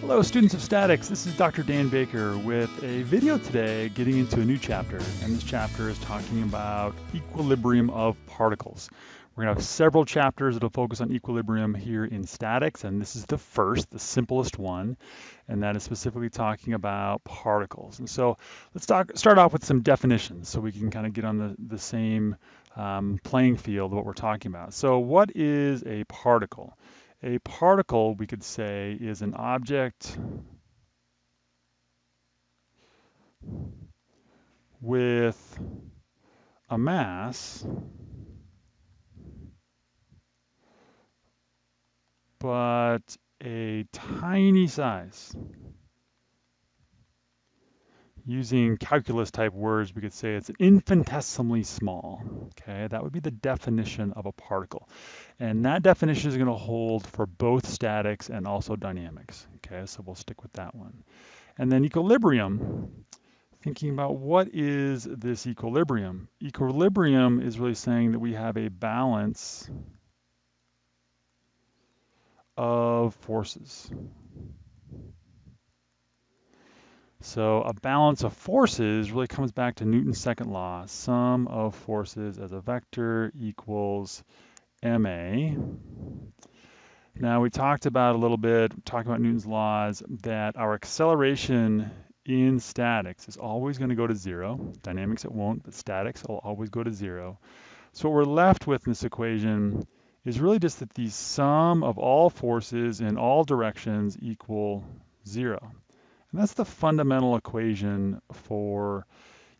Hello students of statics, this is Dr. Dan Baker with a video today getting into a new chapter and this chapter is talking about equilibrium of particles. We're going to have several chapters that'll focus on equilibrium here in statics and this is the first, the simplest one, and that is specifically talking about particles. And so let's talk, start off with some definitions so we can kind of get on the, the same um, playing field of what we're talking about. So what is a particle? A particle, we could say, is an object with a mass but a tiny size. Using calculus type words, we could say it's infinitesimally small. Okay, that would be the definition of a particle. And that definition is going to hold for both statics and also dynamics. Okay, so we'll stick with that one. And then equilibrium, thinking about what is this equilibrium? Equilibrium is really saying that we have a balance of forces. So a balance of forces really comes back to Newton's second law. Sum of forces as a vector equals ma. Now we talked about a little bit, talking about Newton's laws, that our acceleration in statics is always going to go to zero. Dynamics it won't, but statics will always go to zero. So what we're left with in this equation is really just that the sum of all forces in all directions equal zero. And that's the fundamental equation for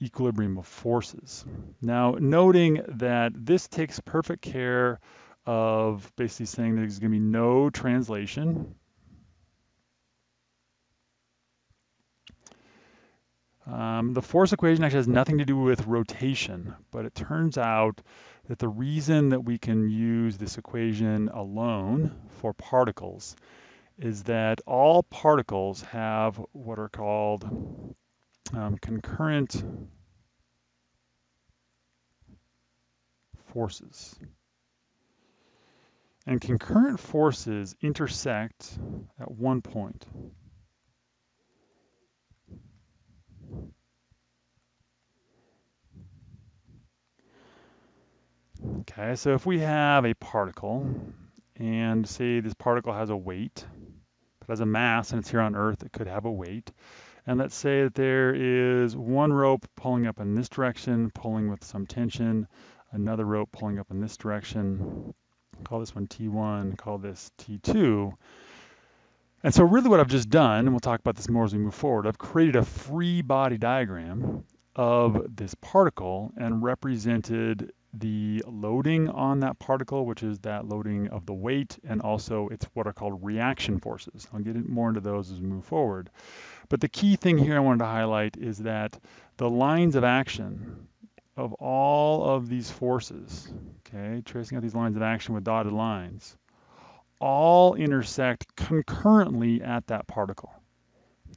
equilibrium of forces. Now, noting that this takes perfect care of basically saying there's going to be no translation. Um, the force equation actually has nothing to do with rotation, but it turns out that the reason that we can use this equation alone for particles is that all particles have what are called um, concurrent forces. And concurrent forces intersect at one point. Okay, so if we have a particle, and say this particle has a weight, it has a mass and it's here on Earth, it could have a weight. And let's say that there is one rope pulling up in this direction, pulling with some tension, another rope pulling up in this direction. Call this one T1, call this T2. And so really what I've just done, and we'll talk about this more as we move forward, I've created a free body diagram of this particle and represented the loading on that particle, which is that loading of the weight, and also it's what are called reaction forces. I'll get more into those as we move forward. But the key thing here I wanted to highlight is that the lines of action of all of these forces, okay, tracing out these lines of action with dotted lines, all intersect concurrently at that particle.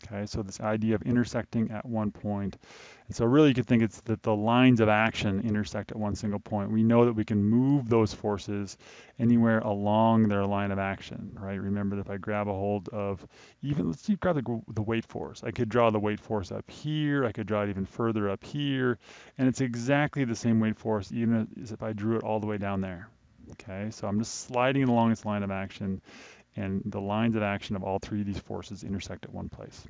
Okay, so this idea of intersecting at one point. And so really you could think it's that the lines of action intersect at one single point. We know that we can move those forces anywhere along their line of action, right? Remember that if I grab a hold of even, let's see, grab the, the weight force. I could draw the weight force up here. I could draw it even further up here. And it's exactly the same weight force even as if I drew it all the way down there. Okay, so I'm just sliding along its line of action and the lines of action of all three of these forces intersect at one place.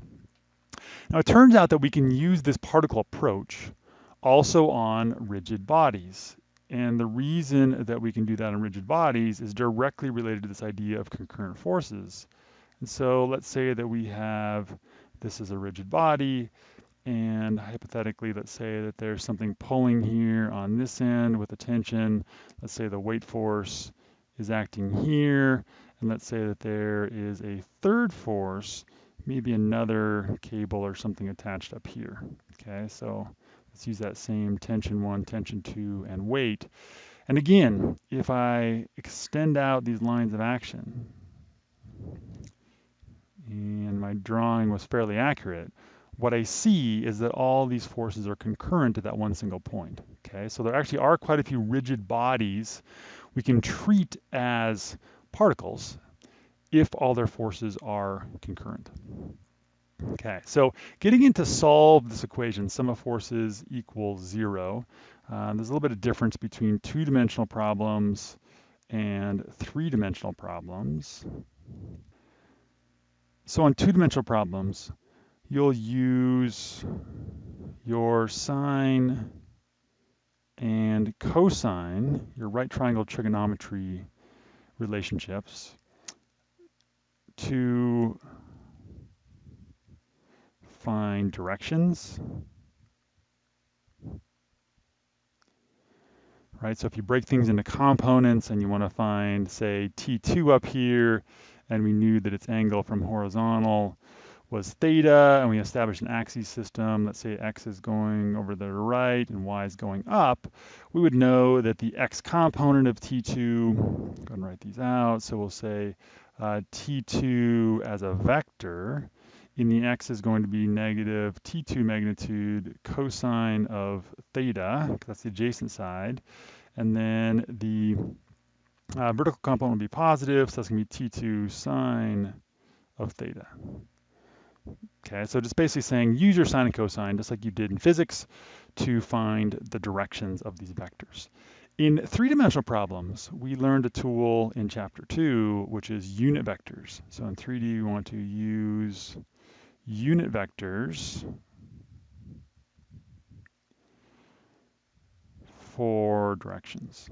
Now it turns out that we can use this particle approach also on rigid bodies. And the reason that we can do that on rigid bodies is directly related to this idea of concurrent forces. And so let's say that we have, this is a rigid body, and hypothetically, let's say that there's something pulling here on this end with a tension. Let's say the weight force is acting here, and let's say that there is a third force, maybe another cable or something attached up here. Okay, so let's use that same tension one, tension two, and weight. And again, if I extend out these lines of action, and my drawing was fairly accurate, what I see is that all these forces are concurrent at that one single point. Okay, so there actually are quite a few rigid bodies we can treat as particles. if all their forces are concurrent. Okay, so getting into solve this equation, sum of forces equals zero. Uh, there's a little bit of difference between two-dimensional problems and three-dimensional problems. So on two-dimensional problems, you'll use your sine and cosine, your right triangle trigonometry relationships, to find directions. Right, so if you break things into components and you want to find, say, T2 up here, and we knew that its angle from horizontal was theta, and we established an axis system, let's say x is going over to the right and y is going up, we would know that the x component of T2, go ahead and write these out, so we'll say uh, T2 as a vector in the x is going to be negative t2 magnitude cosine of theta, that's the adjacent side, and then the uh, vertical component will be positive, so that's going to be t2 sine of theta. Okay, so just basically saying use your sine and cosine, just like you did in physics, to find the directions of these vectors. In three-dimensional problems, we learned a tool in chapter two, which is unit vectors. So in 3D, we want to use unit vectors for directions.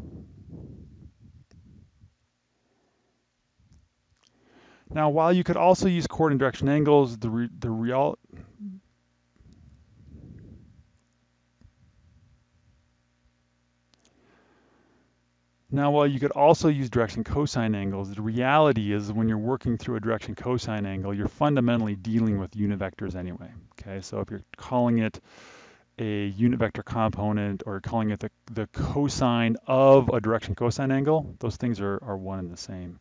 Now, while you could also use coordinate direction angles, the, re, the real Now, while you could also use direction cosine angles, the reality is when you're working through a direction cosine angle, you're fundamentally dealing with unit vectors anyway. Okay, so if you're calling it a unit vector component or calling it the, the cosine of a direction cosine angle, those things are, are one and the same.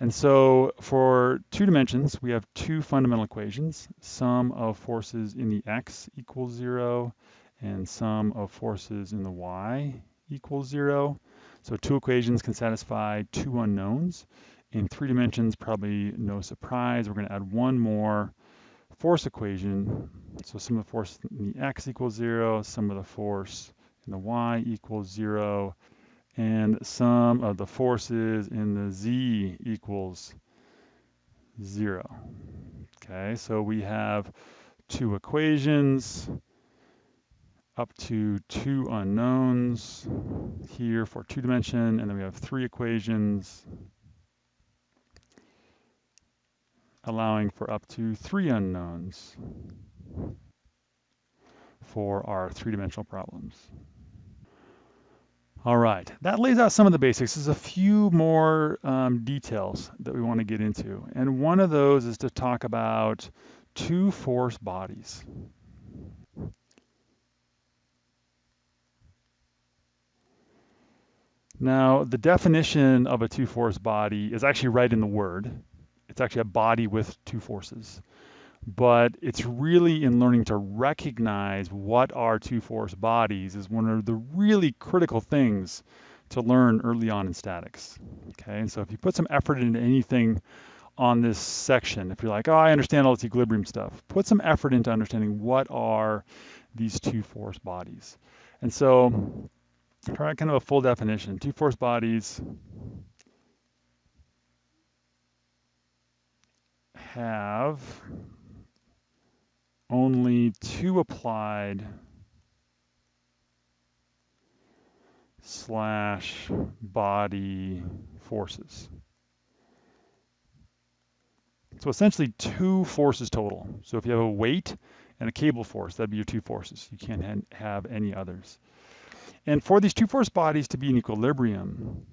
And so for two dimensions, we have two fundamental equations. Sum of forces in the x equals zero, and sum of forces in the y equals zero. So two equations can satisfy two unknowns. In three dimensions, probably no surprise, we're going to add one more force equation. So sum of the force in the x equals zero, sum of the force in the y equals zero, and sum of the forces in the z equals zero. Okay, so we have two equations up to two unknowns here for two dimension, and then we have three equations allowing for up to three unknowns for our three-dimensional problems. All right, that lays out some of the basics. There's a few more um, details that we want to get into. And one of those is to talk about two force bodies. Now, the definition of a two-force body is actually right in the word. It's actually a body with two forces. But it's really in learning to recognize what are two-force bodies is one of the really critical things to learn early on in statics. Okay, and so if you put some effort into anything on this section, if you're like, oh, I understand all this equilibrium stuff, put some effort into understanding what are these two force bodies. And so try kind of a full definition. Two force bodies have only two applied slash body forces. So essentially two forces total. So if you have a weight and a cable force, that'd be your two forces. You can't have any others. And for these two force bodies to be in equilibrium,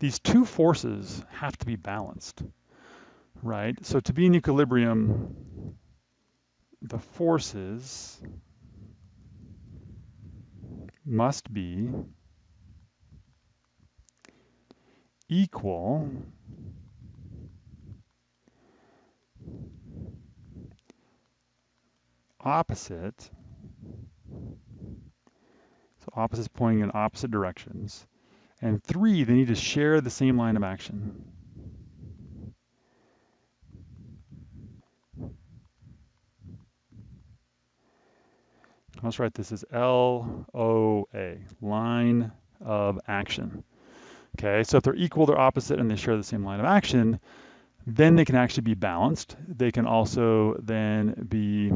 these two forces have to be balanced, right? So to be in equilibrium, the forces must be equal opposite. So opposites pointing in opposite directions. And three, they need to share the same line of action. Let's write this as L-O-A, line of action. Okay, so if they're equal, they're opposite, and they share the same line of action, then they can actually be balanced. They can also then be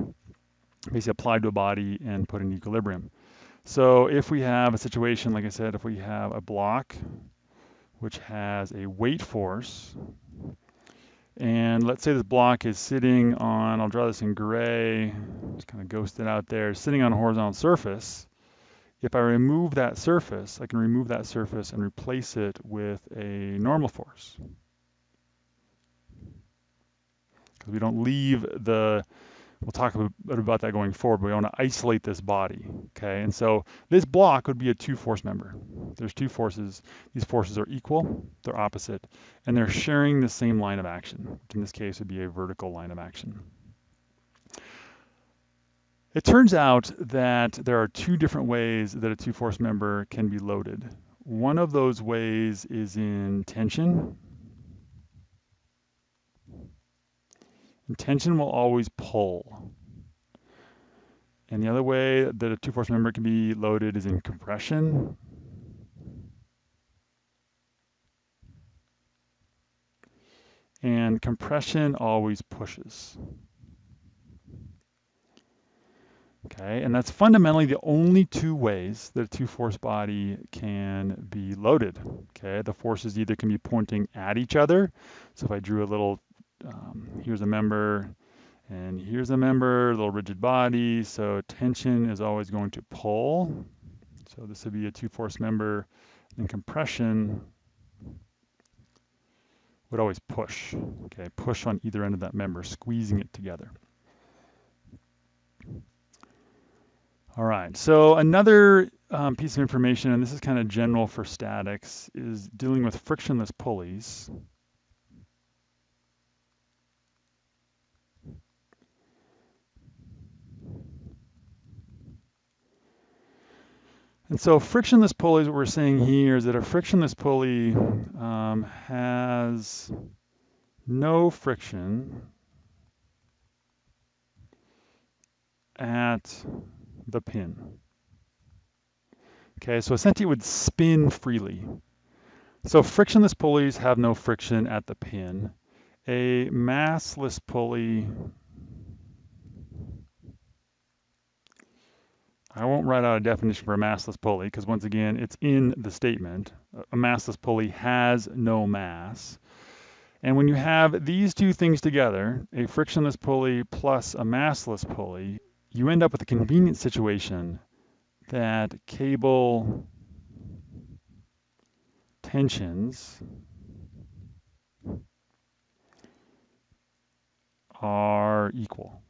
basically applied to a body and put in equilibrium. So if we have a situation, like I said, if we have a block which has a weight force, and let's say this block is sitting on, I'll draw this in gray, just kind of ghosted out there, sitting on a horizontal surface. If I remove that surface, I can remove that surface and replace it with a normal force. Because we don't leave the We'll talk a bit about that going forward, but we want to isolate this body, okay? And so this block would be a two-force member. There's two forces. These forces are equal, they're opposite, and they're sharing the same line of action, which in this case would be a vertical line of action. It turns out that there are two different ways that a two-force member can be loaded. One of those ways is in tension, tension will always pull. And the other way that a two-force member can be loaded is in compression. And compression always pushes. Okay, and that's fundamentally the only two ways that a two-force body can be loaded. Okay, the forces either can be pointing at each other. So if I drew a little um, here's a member and here's a member, a little rigid body. So tension is always going to pull. So this would be a two force member and compression would always push, okay? Push on either end of that member, squeezing it together. All right, so another um, piece of information, and this is kind of general for statics, is dealing with frictionless pulleys. And so frictionless pulleys, what we're saying here is that a frictionless pulley um, has no friction at the pin. Okay, so essentially it would spin freely. So frictionless pulleys have no friction at the pin. A massless pulley I won't write out a definition for a massless pulley because once again, it's in the statement. A massless pulley has no mass. And when you have these two things together, a frictionless pulley plus a massless pulley, you end up with a convenient situation that cable tensions are equal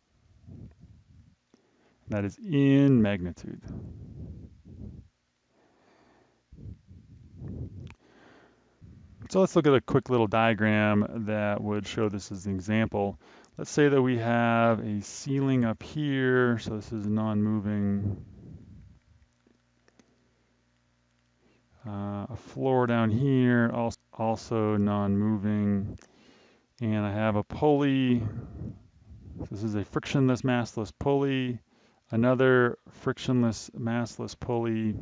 that is in magnitude. So let's look at a quick little diagram that would show this as an example. Let's say that we have a ceiling up here, so this is non-moving. Uh, a floor down here, also non-moving. And I have a pulley. This is a frictionless massless pulley another frictionless massless pulley,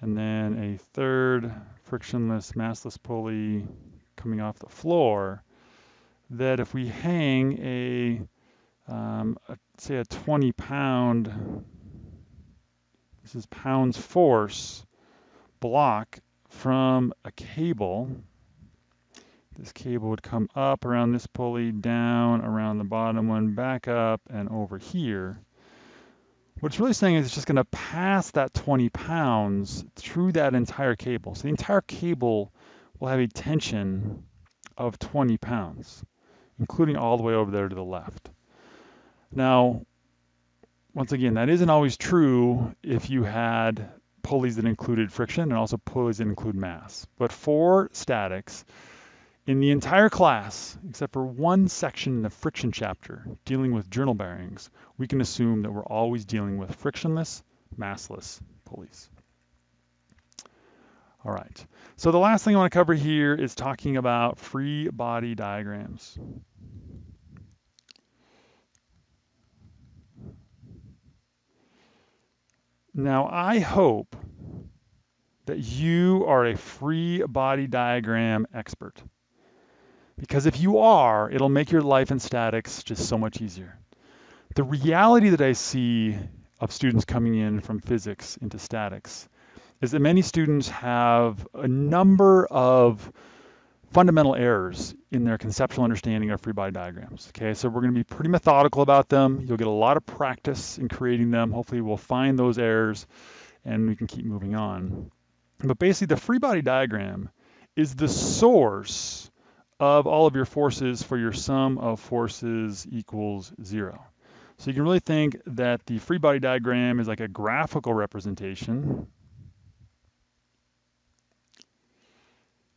and then a third frictionless massless pulley coming off the floor, that if we hang a, um, a say a 20 pound, this is pounds force, block from a cable, this cable would come up around this pulley, down around the bottom one, back up and over here. What it's really saying is it's just going to pass that 20 pounds through that entire cable. So the entire cable will have a tension of 20 pounds, including all the way over there to the left. Now, once again, that isn't always true if you had pulleys that included friction and also pulleys that include mass. But for statics, In the entire class, except for one section in the friction chapter dealing with journal bearings, we can assume that we're always dealing with frictionless, massless pulleys. All right, so the last thing I want to cover here is talking about free body diagrams. Now, I hope that you are a free body diagram expert. Because if you are, it'll make your life in statics just so much easier. The reality that I see of students coming in from physics into statics is that many students have a number of fundamental errors in their conceptual understanding of free body diagrams. Okay, so we're going to be pretty methodical about them. You'll get a lot of practice in creating them. Hopefully we'll find those errors and we can keep moving on. But basically the free body diagram is the source of all of your forces for your sum of forces equals zero. So you can really think that the free body diagram is like a graphical representation.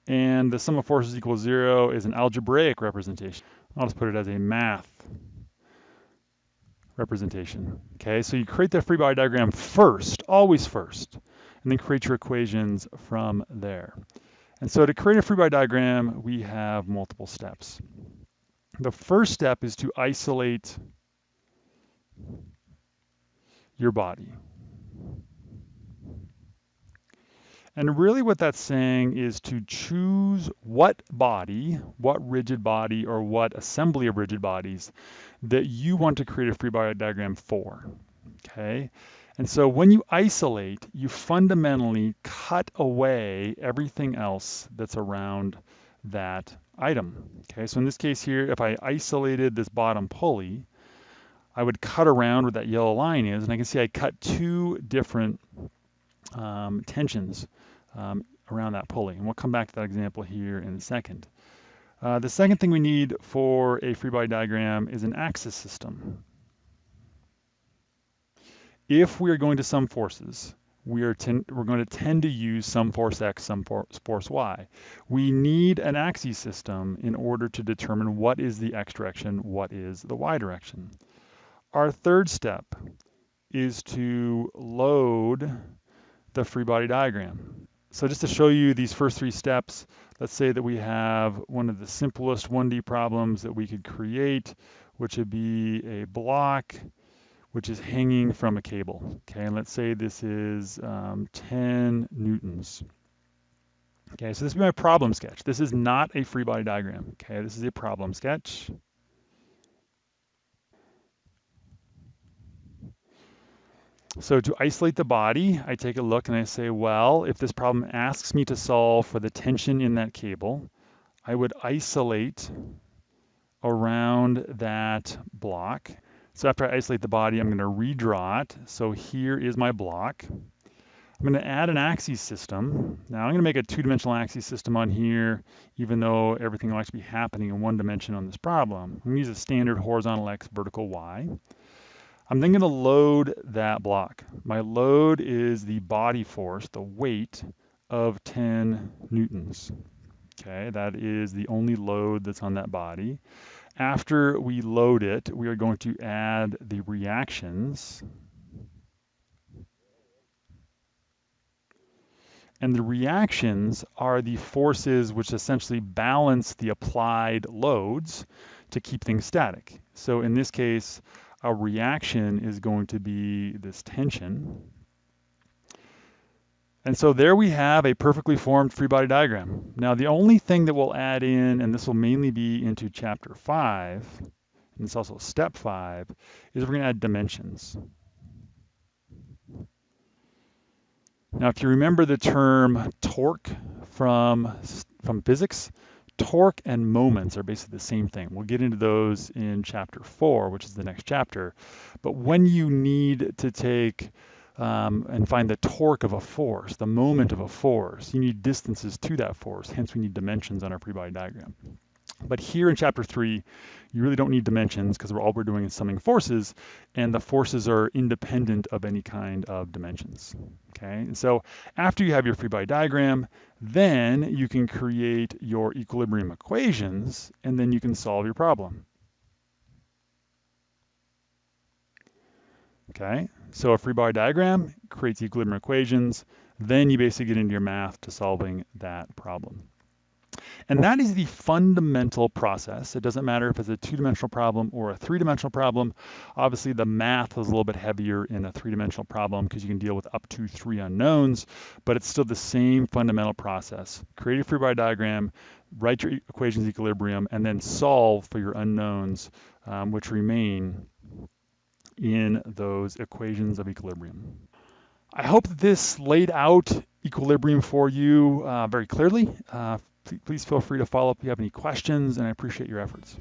And the sum of forces equals zero is an algebraic representation. I'll just put it as a math representation. Okay, so you create the free body diagram first, always first, and then create your equations from there. And so to create a free body diagram, we have multiple steps. The first step is to isolate your body. And really what that's saying is to choose what body, what rigid body or what assembly of rigid bodies that you want to create a free body diagram for, okay? And so when you isolate, you fundamentally cut away everything else that's around that item. Okay, so in this case here, if I isolated this bottom pulley, I would cut around where that yellow line is, and I can see I cut two different um, tensions um, around that pulley. And we'll come back to that example here in a second. Uh, the second thing we need for a free body diagram is an axis system if we are going to sum forces, we are we're going to tend to use sum force x, sum force y. We need an axis system in order to determine what is the x direction, what is the y direction. Our third step is to load the free body diagram. So just to show you these first three steps, let's say that we have one of the simplest 1D problems that we could create, which would be a block which is hanging from a cable. Okay, and let's say this is um, 10 newtons. Okay, so this is my problem sketch. This is not a free body diagram. Okay, this is a problem sketch. So to isolate the body, I take a look and I say, well, if this problem asks me to solve for the tension in that cable, I would isolate around that block so after I isolate the body, I'm going to redraw it. So here is my block. I'm going to add an axis system. Now I'm going to make a two-dimensional axis system on here, even though everything will actually be happening in one dimension on this problem. I'm going to use a standard horizontal x, vertical y. I'm then going to load that block. My load is the body force, the weight of 10 newtons. Okay, that is the only load that's on that body. After we load it, we are going to add the reactions. And the reactions are the forces which essentially balance the applied loads to keep things static. So in this case, a reaction is going to be this tension. And so there we have a perfectly formed free body diagram. Now the only thing that we'll add in, and this will mainly be into chapter five, and it's also step five, is we're gonna add dimensions. Now if you remember the term torque from, from physics, torque and moments are basically the same thing. We'll get into those in chapter four, which is the next chapter. But when you need to take um, and find the torque of a force, the moment of a force. You need distances to that force, hence we need dimensions on our free body diagram. But here in chapter three, you really don't need dimensions because all we're doing is summing forces, and the forces are independent of any kind of dimensions. Okay, and so after you have your free body diagram, then you can create your equilibrium equations, and then you can solve your problem. Okay, so a free body diagram creates equilibrium equations, then you basically get into your math to solving that problem. And that is the fundamental process. It doesn't matter if it's a two-dimensional problem or a three-dimensional problem. Obviously, the math is a little bit heavier in a three-dimensional problem because you can deal with up to three unknowns, but it's still the same fundamental process. Create a free body diagram, write your equations equilibrium, and then solve for your unknowns, um, which remain in those equations of equilibrium. I hope this laid out equilibrium for you uh, very clearly. Uh, please feel free to follow up if you have any questions, and I appreciate your efforts.